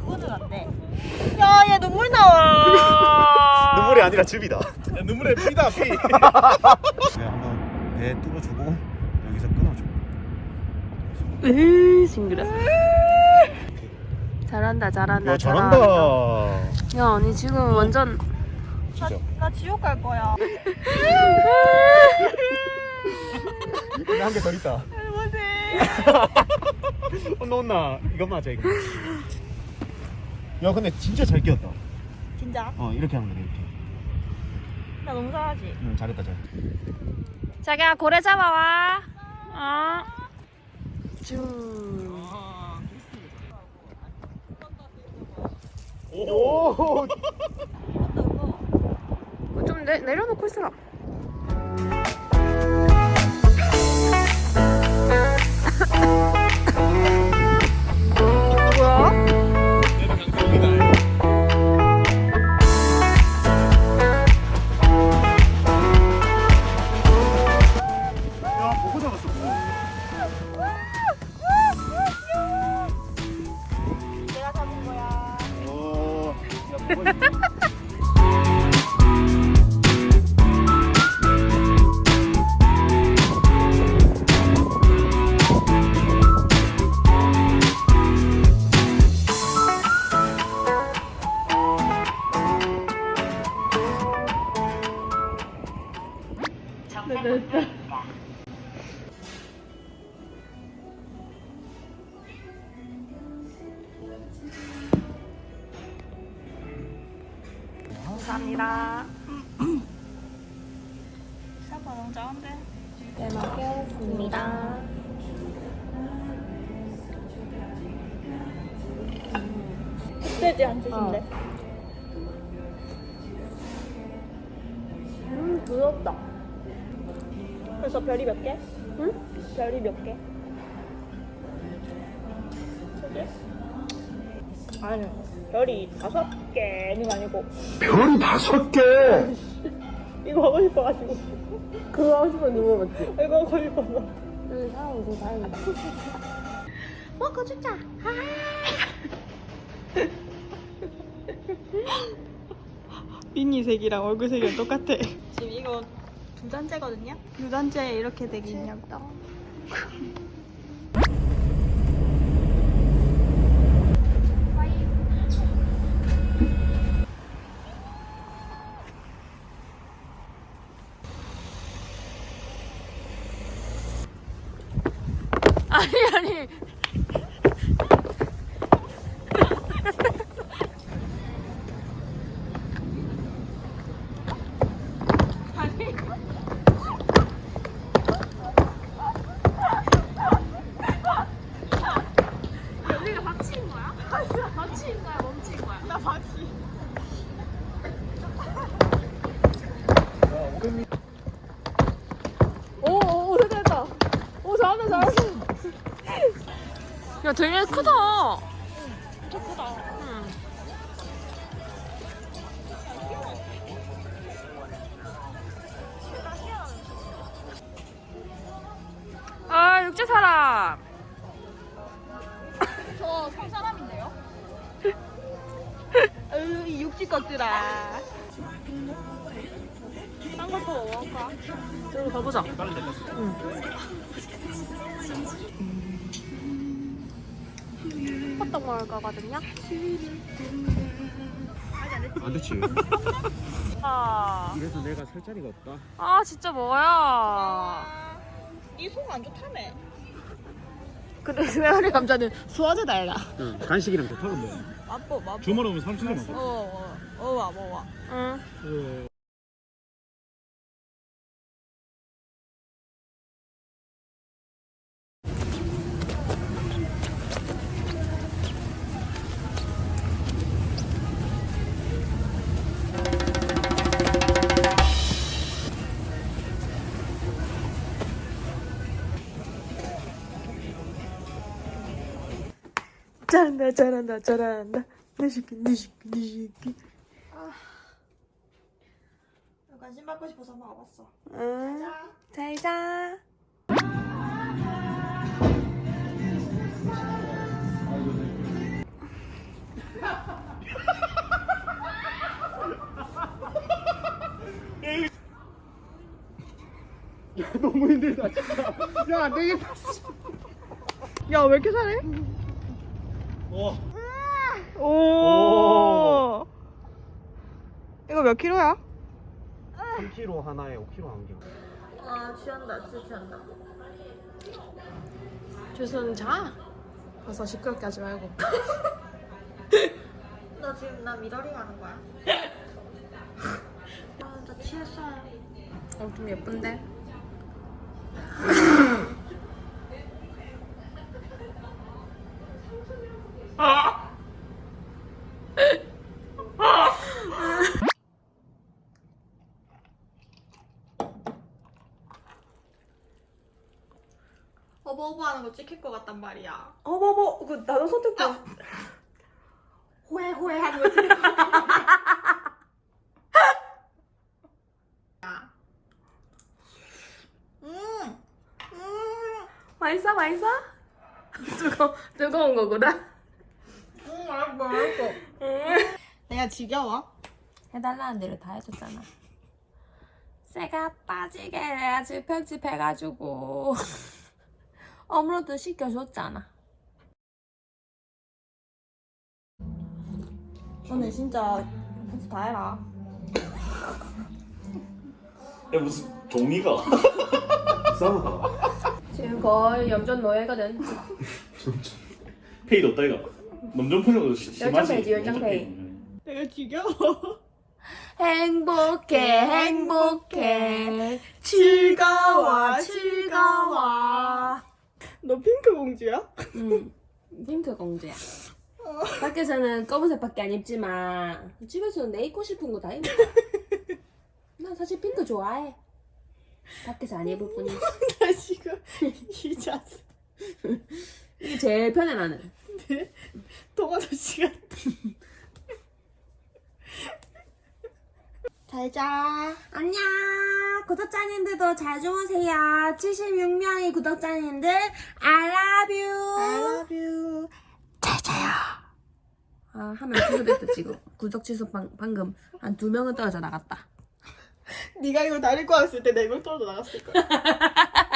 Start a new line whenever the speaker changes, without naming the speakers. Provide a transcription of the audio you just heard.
그거는 안 돼. 야, 얘 눈물 나와.
눈물이 아니라 즙이다.
야, 눈물에 피다 피.
내가 한번 배 뚫어주고 여기서 끊어줘.
으 징그러. 잘한다 잘한다
야 잘한다.
야 언니 지금 완전
나. 나 지옥 갈 거야.
한개더 있다.
할머니.
혼나 혼나. 이거 맞아 이거. 야 근데 진짜 잘 끼웠다.
진짜?
어 이렇게 하면 돼 이렇게.
나 너무 잘하지?
응 잘했다 잘.
자기야 고래 잡아와. 어. 쭉.
오.
좀 내, 내려놓고 있어라. 감사합니다.
생각보다 너무 작은데?
잘 먹겠습니다.
흑돼지 한 찢인데.
음 부럽다.
그래서 별이 몇 개?
응?
별이 몇 개? 세 개? 아니, 별이 다섯 개는 아니고.
별 다섯 개.
이거 하고 싶어가지고.
그거 하고 싶은 누구 맞지?
이거 하고 싶어서.
응 사람 더 다행이다.
먹고 죽자. 미니색이랑 얼굴 색이랑 똑같아. 지금 이거 두 단째거든요? 두 단째 이렇게 되게 있냐고.
아니 아니. 언니가 박치인 거야? 박치인 거야? 멈친 거야?
나 바지.
오, 오, 됐다, 됐다. 오, 잘한다, 잘한다. 야, 되게 크다.
진짜 크다.
응. 아, 육지 사람.
저 성사람인데요? 으, 이 육지 것들아. 딴 것도 먹을까?
저기 가보자. 응. 호떡 먹을 거거든요.
안 됐지.
아,
그래서 내가 살 자리가 없다.
아 진짜 뭐야?
아, 이속 안 좋다며.
근데 스웨어리 감자는 소화제다 얘가.
응. 간식이랑 좋다는 거야.
맛보, 맛보.
주말 오면 삼촌이
어,
먹어.
어, 어, 와, 뭐 와.
응. 잘한다 잘한다 잘한다. 내 새끼 내 새끼 내 새끼. 아.
관심 받고 싶어서 한번 와봤어.
응. 잘자.
야 너무 힘들다 진짜. 야안 되겠다.
야왜 이렇게 잘해?
와
오. 이거 몇 킬로야?
3kg 하나에 5kg 한 개.
아 취한다 진짜 취한다
주선 자. 가서 시끄럽게 하지 말고.
너 지금 나 미러링 하는 거야? 아나 취했어요
어, 좀 예쁜데?
어버어버 하는 거 찍힐 것 같단 말이야
어, 뭐, 뭐, 그, 나도 선택
아. 호해 호해 하는 거 찍힐 것 같아 음. 음.
맛있어, 맛있어? 뜨거, 뜨거운 거구나.
맛있어. 내가 지겨워?
해달라는 대로 다 해줬잖아. 새가 빠지게 해야지 편집해가지고 업로드 시켜줬잖아.
너네 진짜 편집 다 해라.
야 무슨 종이가 이상하다
지금 거의 염전 노예거든.
페이도 없다 이가 풀려도 심하지. 열정페이.
내가 지겨워.
행복해, 행복해.
즐거워, 즐거워. 너 핑크 공주야?
응, 핑크 공주야. 밖에서는 검은색밖에 안 입지만 집에서는 내 입고 싶은 거 다 입어. 난 사실 핑크 좋아해. 밖에서 안 입을 뿐이지.
나 지금 이 자세.
이게 제일 편해 나는.
동화도 시간. 잘 자.
안녕 구독자님들도 잘 주무세요 76명의 구독자님들 I love you
I love you.
아 하면 취소됐다 지금 구독 취소 방, 방금 한 두 명은 떨어져 나갔다
네가 이거 다릴 거였을 때네명 떨어져 나갔을 거야.